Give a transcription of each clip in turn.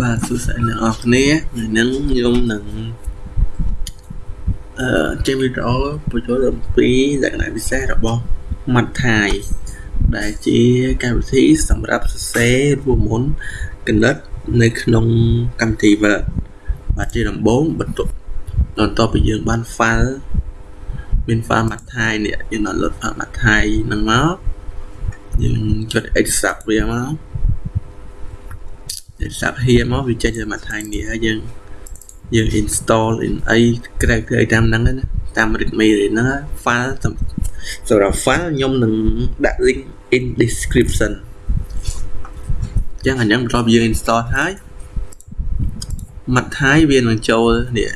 បាទសួស្តីអ្នកនរគ្នាថ្ងៃនេះខ្ញុំនឹងអឺចេញវីដេអូបញ្ចូលអំពីលក្ខណៈពិសេសរបស់ Mat Thai ដែលជាកម្មវិធីសម្រាប់សរសេររួមមុនកណិតនៅក្នុងកម្មវិធី Word បាទជាដំបូងបន្ទាប់បន្ទាប់ពីយើងបាន file មាន file Mat Thai នេះយើង download file Mat Thai ហ្នឹងមកយើងចុច extract វាមក សាប់ហៀមកវាចេញទៅមួយថ្ងៃនេះហើយយើងយើង install in អី character អីតាមហ្នឹងណាតាម readme ហ្នឹង file សម្រាប់ file ខ្ញុំនឹងដាក់ link in description អញ្ចឹងអញ្ចឹងបន្ទាប់យើង install ហើយមួយថ្ងៃវានឹងចូលនេះ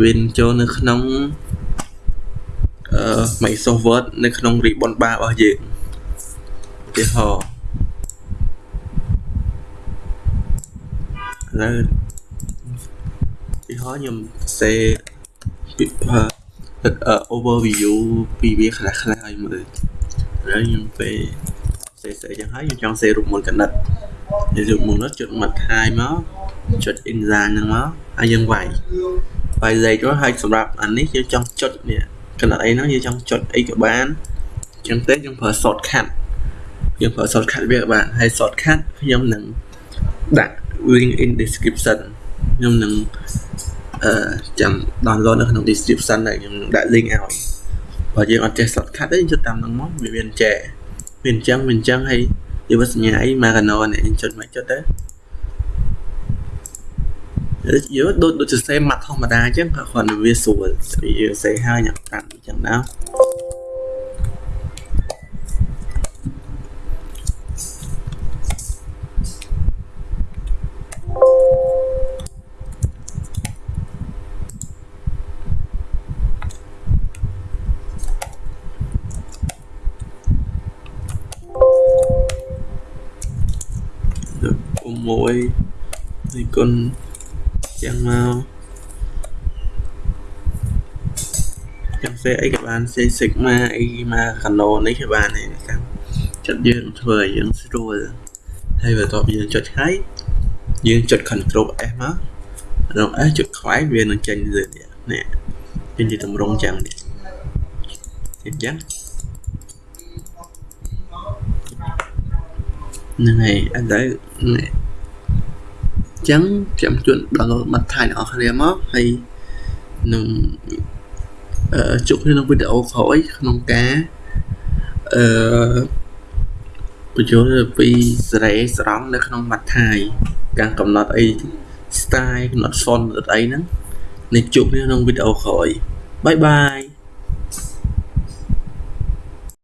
វានឹងចូលនៅក្នុងអឺ Microsoft Word នៅក្នុង ribbon bar របស់យើងឧទាហរណ៍ ឥឡូវពីហោខ្ញុំសេពី overview ពីវាខ្លះខ្លះឲ្យមើលឥឡូវខ្ញុំពេលសេសេចឹងហើយខ្ញុំចង់សេរូបមន្តកណិតនិយាយរូបមន្តនោះចុចមាត់ខាយមកចុច index ហ្នឹងមកហើយយើងវាយវាយលេខទៅហើយសម្រាប់អានេះយើងចង់ចុចនេះកណិតអីហ្នឹងយើងចង់ចុចអីក៏បានចឹងទេយើងប្រើ shortcut យើងប្រើ shortcut វាក៏បានហើយ shortcut ខ្ញុំនឹងដាក់ link in description ខ្ញុំនឹងអឺចាំ download នៅក្នុង description ដែរខ្ញុំនឹងដាក់ link ឲ្យបើយើងអត់ចេះ shortcut ទេចុចតាមហ្នឹងមកវាមានចែវាអញ្ចឹងវាអញ្ចឹងហើយនិយាយសញ្ញាអី Magano នេះចុចមកចុចទៅយកដូចដូចសរសេរម៉ាត់ធម្មតាអញ្ចឹងគ្រាន់តែវាស្រួលវាសរសេរហើយញ៉ាំតាមអញ្ចឹងណា 6នៃគុណយ៉ាងមកចាំសេអីក៏បានសេ sigma អីមក canon នេះក៏បានដែរតាមចិត្តយើងធ្វើឲ្យយើងស្រួលហើយបន្ទាប់យើងចុចហើយយើងចុច control S មកក្នុង S ចុចខ្វែងវានឹងចេញលើនេះនេះចេញជាតម្រងចឹងនេះអញ្ចឹងហ្នឹងហើយឥឡូវនេះអញ្ចឹងខ្ញុំជួន download បាត់ថៃអ្នកនរគ្នាមកហើយនឹងអឺជួបគ្នាក្នុងវីដេអូក្រោយក្នុងការអឺបញ្ចូលពីសេរីស្រង់នៅក្នុងបាត់ថៃការកំណត់អី style កំណត់ font អីហ្នឹងនឹងជួបគ្នាក្នុងវីដេអូក្រោយបាយបាយ